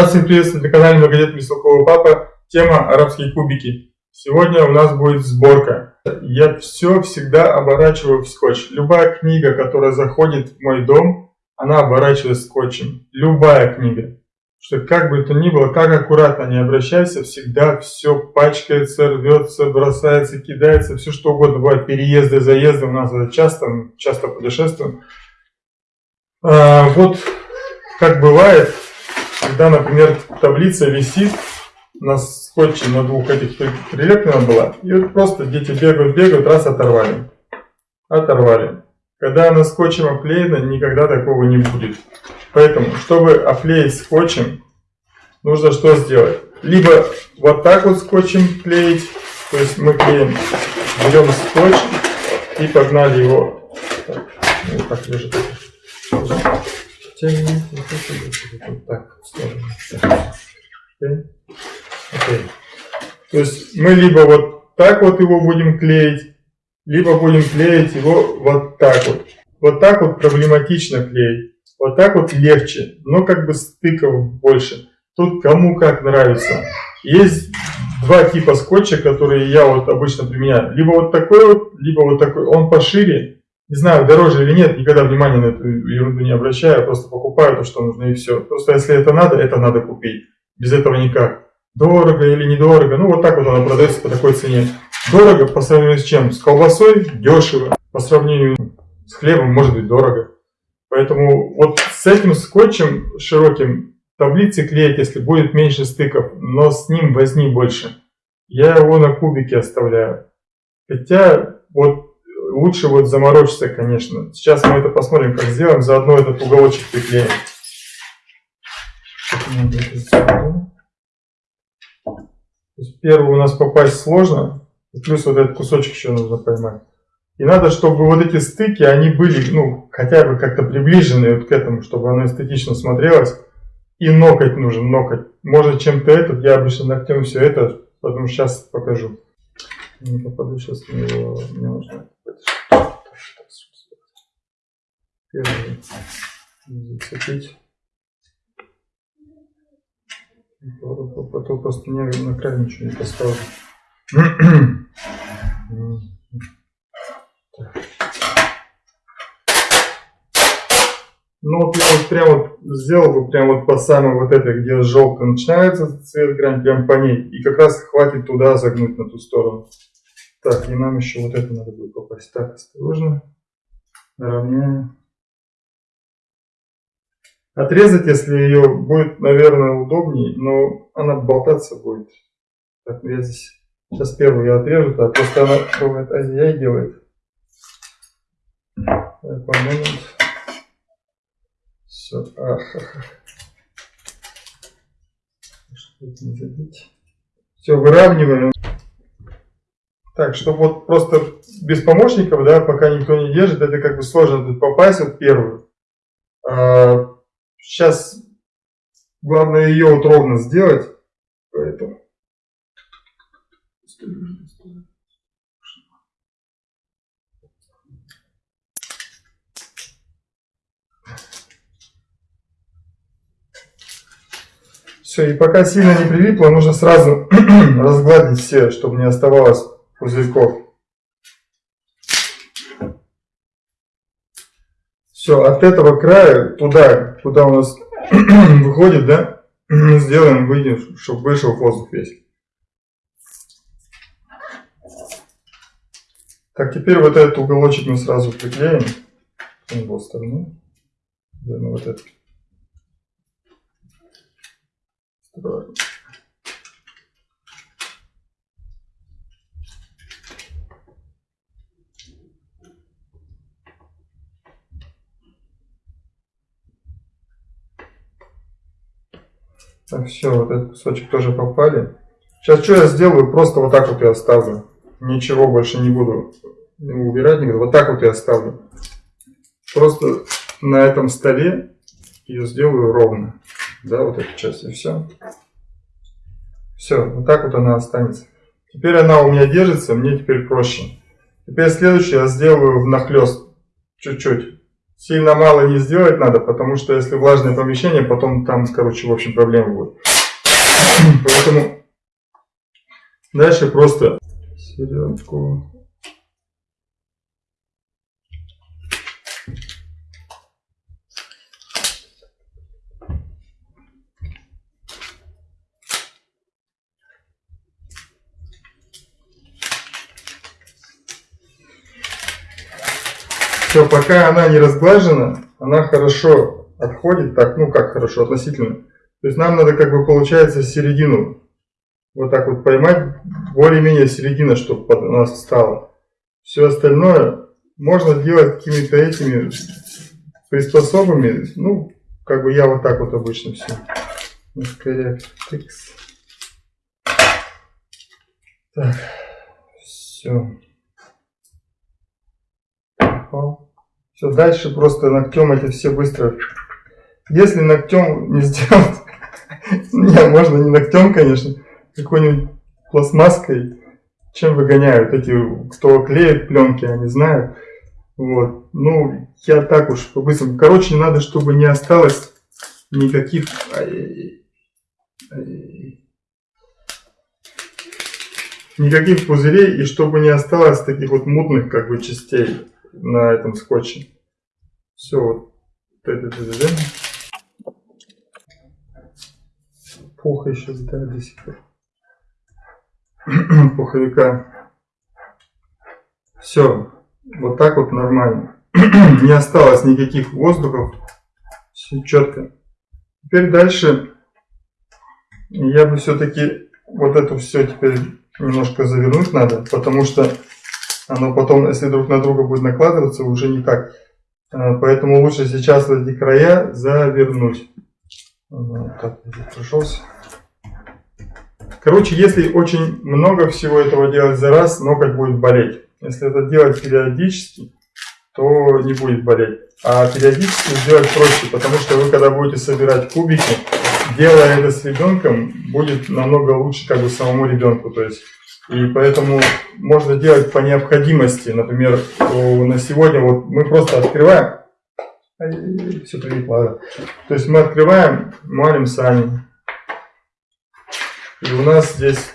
Рад всех приветствовать на канале Многодетный Бестолковый Папа. Тема арабские кубики. Сегодня у нас будет сборка. Я все всегда оборачиваю в скотч. Любая книга, которая заходит в мой дом, она оборачивается скотчем. Любая книга. Что как бы то ни было, как аккуратно не обращайся, всегда все пачкается, рвется, бросается, кидается, все что угодно. Бывает переезды, заезды, у нас это часто, часто путешествуем. А, вот как бывает, когда, например, таблица висит на скотче на двух этих прилеплена была, и вот просто дети бегают, бегают, раз оторвали. Оторвали. Когда она скотчем оклеена, никогда такого не будет. Поэтому, чтобы оклеить скотчем, нужно что сделать? Либо вот так вот скотчем клеить, то есть мы клеим, берем скотч и погнали его. Так, вот так лежит. Тянем, вот так, в сторону. Okay. Okay. То есть мы либо вот так вот его будем клеить, либо будем клеить его вот так вот. Вот так вот проблематично клеить. Вот так вот легче, но как бы стыков больше. Тут кому как нравится. Есть два типа скотча, которые я вот обычно применяю. Либо вот такой вот, либо вот такой. Он пошире, не знаю, дороже или нет, никогда внимания на эту ерунду не обращаю, просто покупаю то, что нужно и все. Просто если это надо, это надо купить. Без этого никак. Дорого или недорого, ну вот так вот она продается по такой цене. Дорого по сравнению с чем? С колбасой дешево, по сравнению с хлебом может быть дорого. Поэтому вот с этим скотчем широким таблицы клеить, если будет меньше стыков, но с ним возни больше. Я его на кубике оставляю. Хотя вот лучше вот заморочиться, конечно. Сейчас мы это посмотрим, как сделаем. Заодно этот уголочек приклеим. первый у нас попасть сложно. плюс вот этот кусочек еще нужно поймать. И надо, чтобы вот эти стыки, они были, ну, хотя бы как-то приближены вот к этому, чтобы оно эстетично смотрелось. И ноготь нужен, ноготь. Может чем-то этот, я обычно ногтем все это, потому сейчас покажу. Не попаду сейчас на него, мне нужно Первый зацепить. Потом просто не на край ничего не поставлю. Ну вот я вот прям вот сделал бы прям вот по самой вот этой, где желтый начинается цвет грань, прям по ней. И как раз хватит туда загнуть на ту сторону. Так, и нам еще вот это надо будет попасть. Так, осторожно. Равняем. Отрезать, если ее будет, наверное, удобнее, но она болтаться будет. Так, я здесь сейчас первую я отрежу, так, просто она бывает ай делает. Так, момент. Все. Все, выравниваем. Так, чтобы вот просто без помощников, да, пока никто не держит, это как бы сложно тут попасть вот первую. А, сейчас главное ее вот ровно сделать, поэтому. Все, и пока сильно не прилипло, нужно сразу разгладить все, чтобы не оставалось пузырьков. Все, от этого края туда, куда у нас выходит, да, сделаем, выйдем, чтобы вышел воздух весь. Так, теперь вот этот уголочек мы сразу приклеим с его стороны. Наверное, вот этот. Так, все, вот этот кусочек тоже попали. Сейчас что я сделаю? Просто вот так вот я оставлю. Ничего больше не буду убирать никуда. Вот так вот я оставлю. Просто на этом столе ее сделаю ровно. Да, вот эту часть и все. Все, вот так вот она останется. Теперь она у меня держится, мне теперь проще. Теперь следующее я сделаю внахлест чуть-чуть сильно мало не сделать надо, потому что если влажное помещение, потом там, короче, в общем, проблемы будут. Поэтому дальше просто середку. Все, пока она не разглажена, она хорошо отходит, так, ну как хорошо, относительно. То есть нам надо как бы получается середину вот так вот поймать, более-менее середина, чтобы под нас встала. Все остальное можно делать какими-то этими приспособами, ну, как бы я вот так вот обычно все. Так, все попал. Все, дальше просто ногтем эти все быстро. Если ногтем не сделать, не, можно не ногтем, конечно, какой-нибудь пластмасской, чем выгоняют эти, кто клеит пленки, они знают. Вот, ну, я так уж по-быстрому. Короче, надо, чтобы не осталось никаких... Никаких пузырей, и чтобы не осталось таких вот мутных, как бы, частей на этом скотче. Все, вот это ДДД. Пух еще да, до сих пор. Пуховика. Все, вот так вот нормально. Не осталось никаких воздухов. Все четко. Теперь дальше я бы все-таки вот это все теперь немножко завернуть надо, потому что оно потом, если друг на друга будет накладываться, уже никак. А, поэтому лучше сейчас эти края завернуть. Прошелся. Короче, если очень много всего этого делать за раз, ноготь будет болеть. Если это делать периодически, то не будет болеть. А периодически сделать проще, потому что вы когда будете собирать кубики, делая это с ребенком, будет намного лучше как бы самому ребенку. То есть и поэтому можно делать по необходимости. Например, на сегодня вот мы просто открываем. Все прилипло. То есть мы открываем, малим сами. И у нас здесь...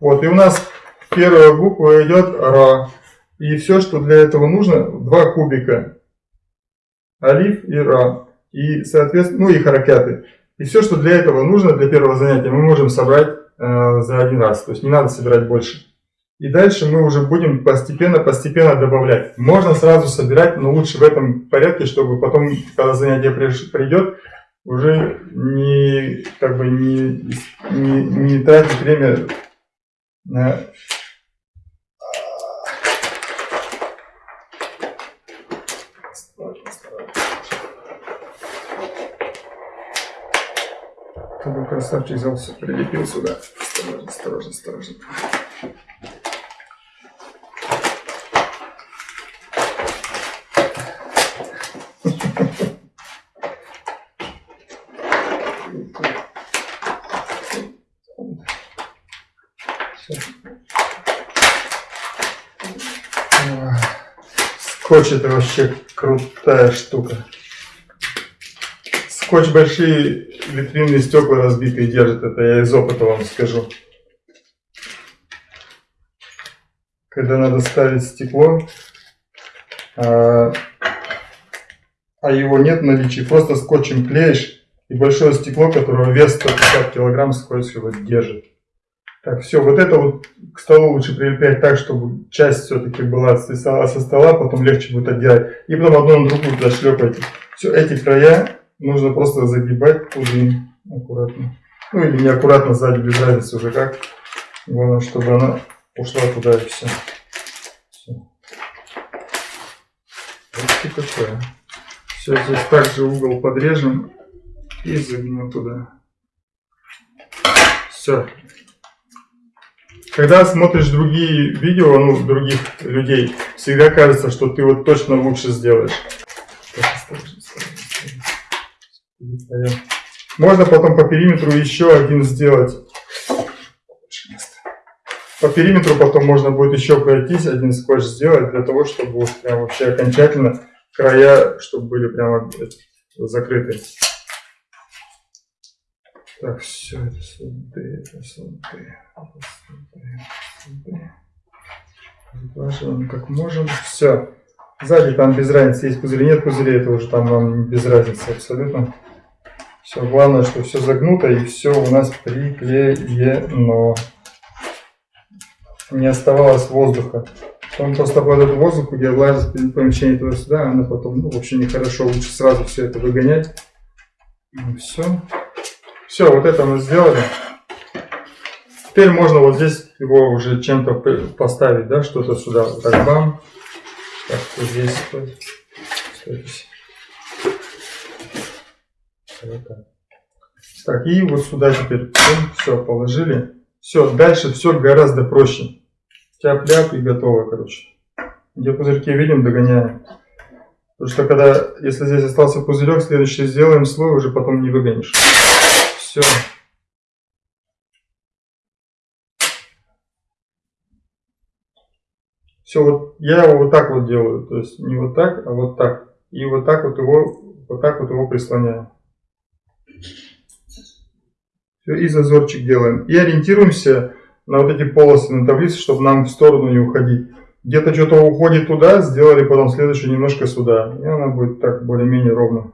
Вот, и у нас первая буква идет Ра. И все, что для этого нужно, два кубика. Алиф и Ра. И, соответственно, ну и харакяты. И все, что для этого нужно, для первого занятия, мы можем собрать э, за один раз. То есть не надо собирать больше. И дальше мы уже будем постепенно-постепенно добавлять. Можно сразу собирать, но лучше в этом порядке, чтобы потом, когда занятие придет, уже не, как бы не, не, не тратить время на Чтобы красавчик взялся, прилепил сюда. Осторожно, осторожно, осторожно. Скотч это вообще крутая штука. Скотч большие витринные стекла разбитые держит, это я из опыта вам скажу. Когда надо ставить стекло, а, а его нет в наличии, просто скотчем клеишь, и большое стекло, которого вес 150 килограмм, скотч его держит. Так, все, вот это вот к столу лучше прилеплять так, чтобы часть все-таки была со стола, потом легче будет отделять. И потом одно на другую туда шлепайте. Все, эти края нужно просто загибать туды аккуратно. Ну или неаккуратно сзади, без разницы уже как. Главное, чтобы она ушла туда и все. все. Такое. Все, здесь также угол подрежем и загнем туда. Все. Когда смотришь другие видео, ну, других людей, всегда кажется, что ты вот точно лучше сделаешь. Можно потом по периметру еще один сделать. По периметру потом можно будет еще пройтись, один скотч сделать, для того, чтобы вот прям вообще окончательно края, чтобы были прямо закрыты. Так, все, это сюда, это сюда, это сюда, сюда. как можем. Все. Сзади там без разницы, есть пузыри, нет пузырей, это уже там нам без разницы абсолютно. Все, главное, что все загнуто и все у нас приклеено. Не оставалось воздуха. Он просто под этот воздух, влажность помещение туда-сюда, она потом, ну, вообще нехорошо, лучше сразу все это выгонять. Ну, все. Все, вот это мы сделали. Теперь можно вот здесь его уже чем-то поставить, да, что-то сюда. Вот так, бам. Так, вот здесь. Так. Так, и вот сюда теперь все положили. Все, дальше все гораздо проще. Тяп-ляп и готово, короче. Где пузырьки видим, догоняем. Потому что когда, если здесь остался пузырек, следующий сделаем слой, уже потом не выгонишь. Все. Все, вот я его вот так вот делаю. То есть не вот так, а вот так. И вот так вот его, вот так вот его прислоняю. Все, и зазорчик делаем. И ориентируемся на вот эти полосы на таблице, чтобы нам в сторону не уходить. Где-то что-то уходит туда, сделали потом следующее немножко сюда. И она будет так более-менее ровно.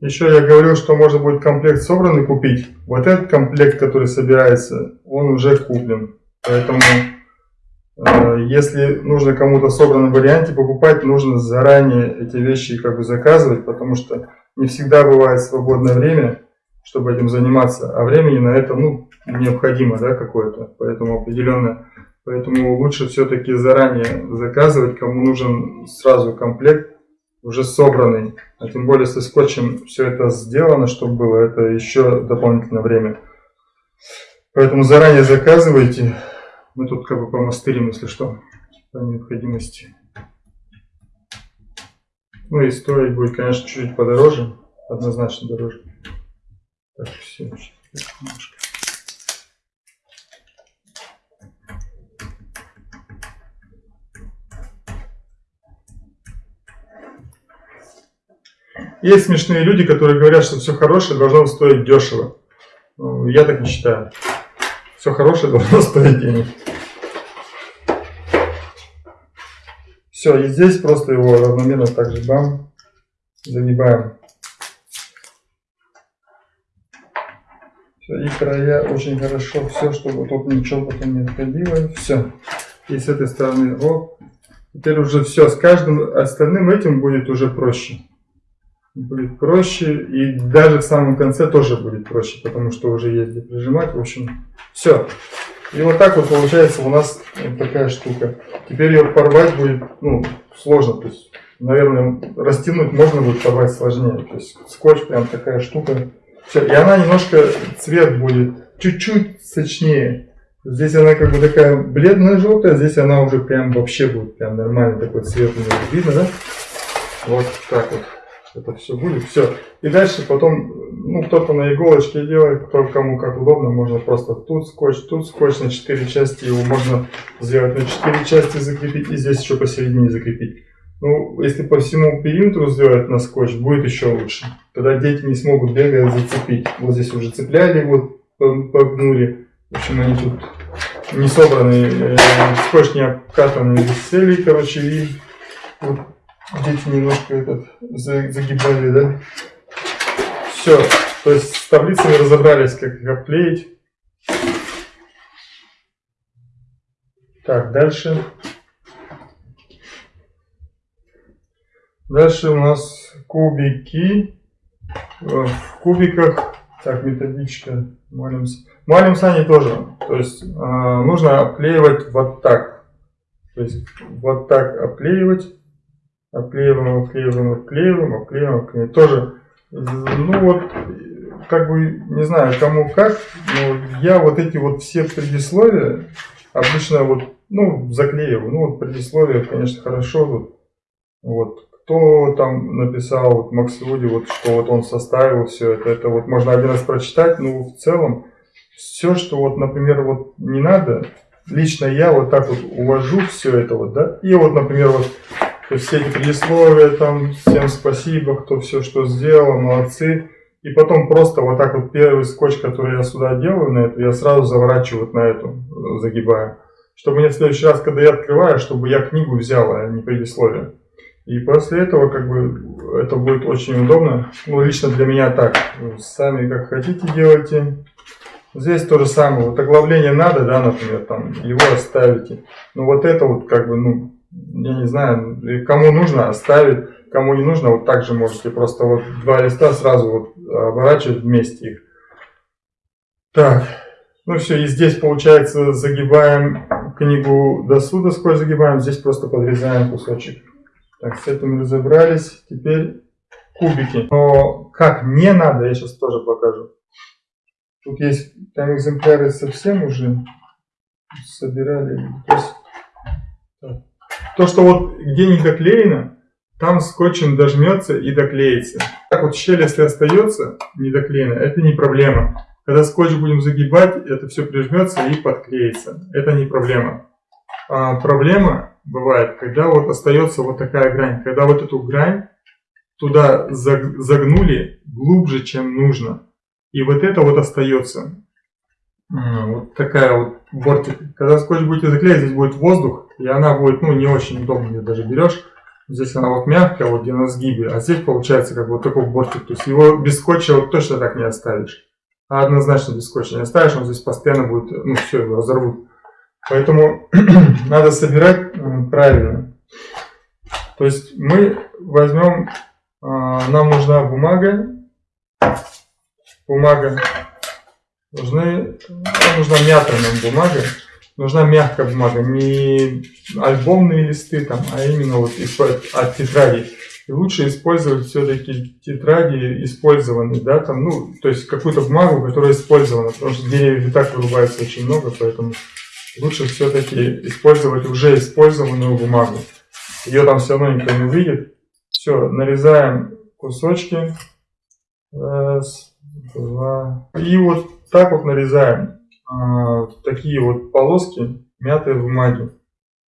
Еще я говорил, что можно будет комплект собранный купить. Вот этот комплект, который собирается, он уже куплен. Поэтому, э, если нужно кому-то в собранном варианте покупать, нужно заранее эти вещи как бы заказывать, потому что не всегда бывает свободное время, чтобы этим заниматься, а времени на это ну, необходимо да, какое-то, поэтому определенно. Поэтому лучше все-таки заранее заказывать, кому нужен сразу комплект уже собранный. А тем более со скотчем все это сделано, чтобы было, это еще дополнительное время. Поэтому заранее заказывайте. Мы тут как бы помастырим, если что, по необходимости. Ну и стоить будет, конечно, чуть-чуть подороже, однозначно дороже. Так, все, немножко. Есть смешные люди, которые говорят, что все хорошее должно стоить дешево. Ну, я так не считаю. Все хорошее должно стоить денег. Все, и здесь просто его равномерно также бам, загибаем. Все, и края очень хорошо, все, чтобы тут ничего потом не отходило. Все. И с этой стороны, оп. Теперь уже все, с каждым остальным этим будет уже проще будет проще. И даже в самом конце тоже будет проще, потому что уже есть где прижимать. В общем, все. И вот так вот получается у нас вот такая штука. Теперь ее порвать будет ну, сложно. То есть, наверное, растянуть можно будет порвать сложнее. То есть скотч прям такая штука. Все. И она немножко цвет будет чуть-чуть сочнее. Здесь она как бы такая бледная желтая, здесь она уже прям вообще будет прям нормальный такой цвет. Видно, да? Вот так вот это все будет, все. И дальше потом, ну, кто-то на иголочке делает, кто кому как удобно, можно просто тут скотч, тут скотч на 4 части, его можно сделать на 4 части, закрепить, и здесь еще посередине закрепить. Ну, если по всему периметру сделать на скотч, будет еще лучше. Тогда дети не смогут бегать зацепить. Вот здесь уже цепляли, вот погнули. В общем, они тут не собраны, э, скотч не обкатанный, сели, короче, и вот Дети немножко этот загибали, да? Все. То есть с таблицами разобрались, как их обклеить. Так, дальше. Дальше у нас кубики. В кубиках, так, методичка, молимся. Молимся они тоже. То есть э, нужно обклеивать вот так. То есть вот так обклеивать обклеиваем, обклеиваем, обклеиваем, обклеиваем, обклеиваем. Тоже, ну вот, как бы, не знаю, кому как, но я вот эти вот все предисловия обычно вот, ну, заклеиваю. Ну, вот предисловие, конечно, хорошо. Вот, кто там написал вот Максуди, вот что вот он составил все это, это вот можно один раз прочитать, но в целом все, что вот, например, вот не надо, лично я вот так вот увожу все это вот, да, и вот, например, вот то все эти предисловия, там, всем спасибо, кто все что сделал, молодцы. И потом просто вот так вот первый скотч, который я сюда делаю на эту, я сразу заворачиваю вот на эту, загибаю. Чтобы мне в следующий раз, когда я открываю, чтобы я книгу взял, а не предисловие. И после этого, как бы, это будет очень удобно. Ну, лично для меня так. Сами как хотите делайте. Здесь то же самое. Вот оглавление надо, да, например, там, его оставите. Но вот это вот, как бы, ну, я не знаю, кому нужно оставить, кому не нужно, вот так же можете просто вот два листа сразу вот оборачивать вместе их. Так, ну все, и здесь получается загибаем книгу до суда, сколько загибаем, здесь просто подрезаем кусочек. Так, с этим разобрались, теперь кубики. Но как не надо, я сейчас тоже покажу. Тут есть, там экземпляры совсем уже собирали. То есть, то, что вот где не доклеено, там скотчем дожмется и доклеится. Так вот щель, если остается не доклеена, это не проблема. Когда скотч будем загибать, это все прижмется и подклеится. Это не проблема. А проблема бывает, когда вот остается вот такая грань. Когда вот эту грань туда загнули глубже, чем нужно. И вот это вот остается. Вот такая вот бортик. Когда скотч будете заклеить, здесь будет воздух, и она будет, ну, не очень удобно, ее даже берешь. Здесь она вот мягкая, вот где на сгибе, а здесь получается как вот такой бортик. То есть его без скотча вот точно так не оставишь. А однозначно без скотча не оставишь, он здесь постоянно будет, ну, все, его разорвут. Поэтому надо собирать правильно. То есть мы возьмем, а, нам нужна бумага, бумага нужны, нужна мятая нам бумага, нужна мягкая бумага, не альбомные листы там, а именно вот от тетради. И лучше использовать все-таки тетради использованные, да, там, ну, то есть какую-то бумагу, которая использована, потому что деревьев и так вырубается очень много, поэтому лучше все-таки использовать уже использованную бумагу. Ее там все равно никто не увидит. Все, нарезаем кусочки. Раз, два. И вот так вот нарезаем такие вот полоски мятой бумаги.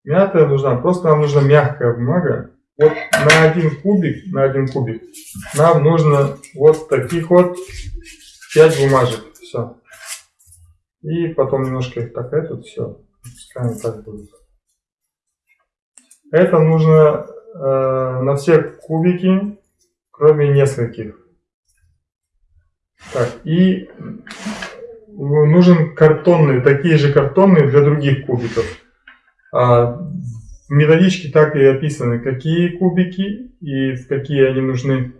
Мятая нужна, просто нам нужна мягкая бумага. Вот на один кубик, на один кубик нам нужно вот таких вот 5 бумажек. Все. И потом немножко их так, этот все. Пускай так будет. Это нужно э, на все кубики, кроме нескольких. Так, и нужен картонный, такие же картонные для других кубиков. А в методичке так и описаны, какие кубики и в какие они нужны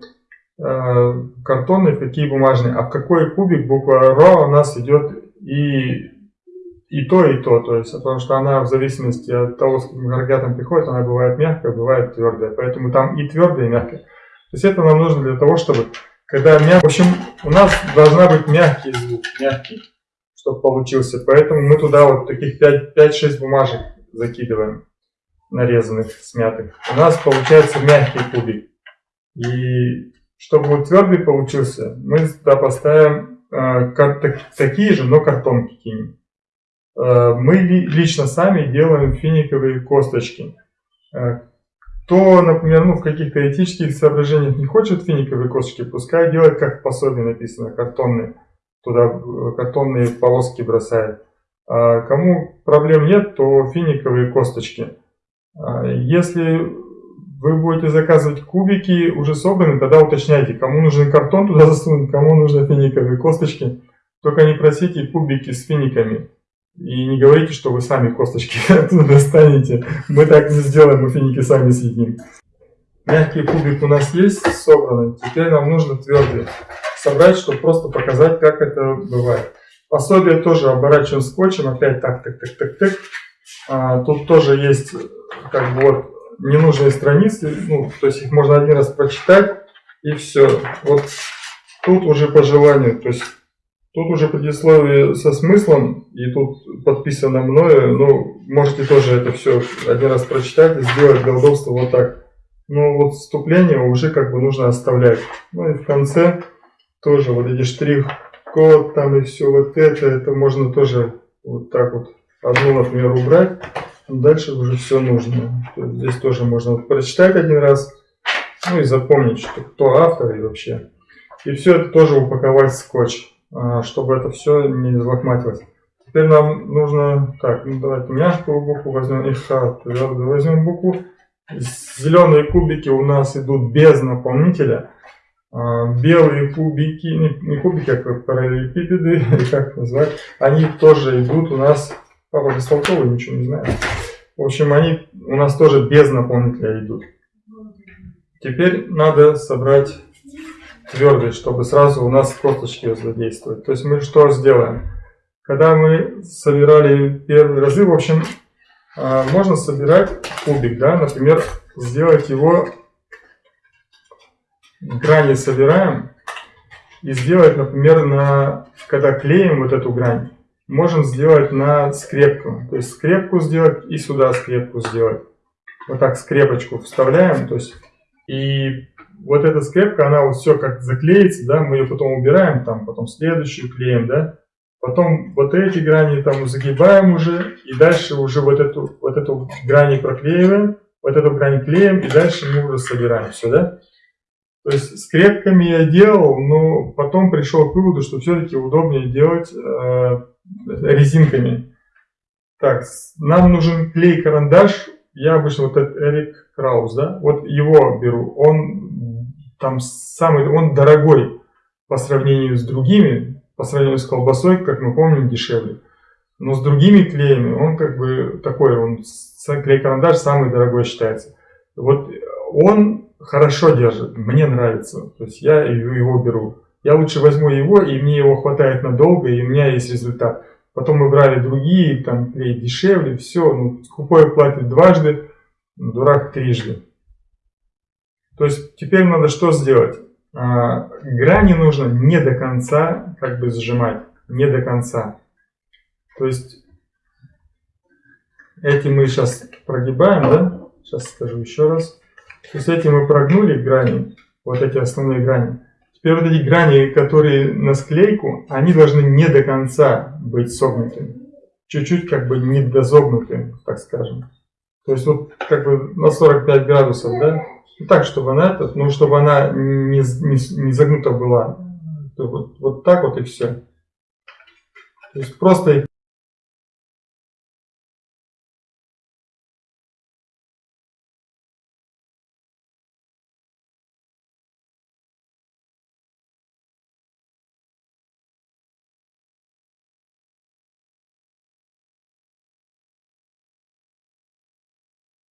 а, картонные, какие бумажные. А в какой кубик буква РО у нас идет и, и то, и то. То есть, потому что она в зависимости от того, с каким агрегатом приходит, она бывает мягкая, бывает твердая. Поэтому там и твердая, и мягкая. То есть это нам нужно для того, чтобы когда мяг... В общем, у нас должна быть мягкий звук, мягкий, чтобы получился. Поэтому мы туда вот таких 5-6 бумажек закидываем, нарезанных, смятых. У нас получается мягкий кубик. И чтобы вот твердый получился, мы туда поставим э, так, такие же, но картонки кинем. Э, мы ли, лично сами делаем финиковые косточки. Э, кто, например, ну, в каких-то этических соображениях не хочет финиковые косточки, пускай делает, как в пособии написано, картонные. Туда э, картонные полоски бросает. А кому проблем нет, то финиковые косточки. А если вы будете заказывать кубики уже собранные, тогда уточняйте, кому нужен картон туда засунуть, кому нужны финиковые косточки. Только не просите кубики с финиками. И не говорите, что вы сами косточки оттуда достанете. Мы так не сделаем, мы финики сами съедим. Мягкий кубик у нас есть собранный. Теперь нам нужно твердый собрать, чтобы просто показать, как это бывает. Пособие тоже оборачиваем скотчем. Опять так, так, так, так, так. А, тут тоже есть как бы вот ненужные страницы. Ну, то есть их можно один раз прочитать и все. Вот тут уже по желанию, то есть тут уже предисловие со смыслом, и тут подписано мною, ну, можете тоже это все один раз прочитать и сделать удобства вот так. Но вот вступление уже как бы нужно оставлять. Ну и в конце тоже вот эти штрих-код там и все вот это, это можно тоже вот так вот одну, например, убрать. Дальше уже все нужно. Здесь тоже можно прочитать один раз, ну и запомнить, что кто автор и вообще. И все это тоже упаковать в скотч, чтобы это все не залохматилось. Теперь нам нужно, так, ну давайте мягкую букву возьмем и твердую возьмем букву. Зеленые кубики у нас идут без наполнителя. А, Белые кубики, не, кубики, а параллелепипеды, или как назвать, они тоже идут у нас, папа бестолковый, ничего не знает. В общем, они у нас тоже без наполнителя идут. Теперь надо собрать твердость, чтобы сразу у нас косточки задействовать. То есть мы что сделаем? Когда мы собирали первые разы, в общем, а, можно собирать кубик, да, например, сделать его, грани собираем, и сделать, например, на, когда клеим вот эту грань, можем сделать на скрепку. То есть скрепку сделать и сюда скрепку сделать. Вот так скрепочку вставляем, то есть, и вот эта скрепка, она вот все как заклеится, да, мы ее потом убираем, там, потом следующую клеим, да, потом вот эти грани там загибаем уже, и дальше уже вот эту, вот эту грани проклеиваем, вот эту грань клеим, и дальше мы уже собираем все, да. То есть скрепками я делал, но потом пришел к выводу, что все-таки удобнее делать э, резинками. Так, нам нужен клей-карандаш, я обычно вот этот Эрик Краус, да, вот его беру, он там самый, он дорогой по сравнению с другими, по сравнению с колбасой, как мы помним, дешевле. Но с другими клеями он как бы такой, он клей-карандаш самый дорогой считается. Вот он хорошо держит, мне нравится, то есть я его беру. Я лучше возьму его, и мне его хватает надолго, и у меня есть результат. Потом мы брали другие, там клей дешевле, все, ну, скупой платит дважды, дурак трижды. То есть теперь надо что сделать? А, грани нужно не до конца как бы сжимать, не до конца. То есть эти мы сейчас прогибаем, да? Сейчас скажу еще раз. То есть эти мы прогнули грани, вот эти основные грани. Теперь вот эти грани, которые на склейку, они должны не до конца быть согнутыми. Чуть-чуть как бы не дозогнутыми, так скажем. То есть вот как бы на 45 градусов, да? И так, чтобы она этот, ну чтобы она не, не, не загнута была. Вот, вот так вот и все. То есть просто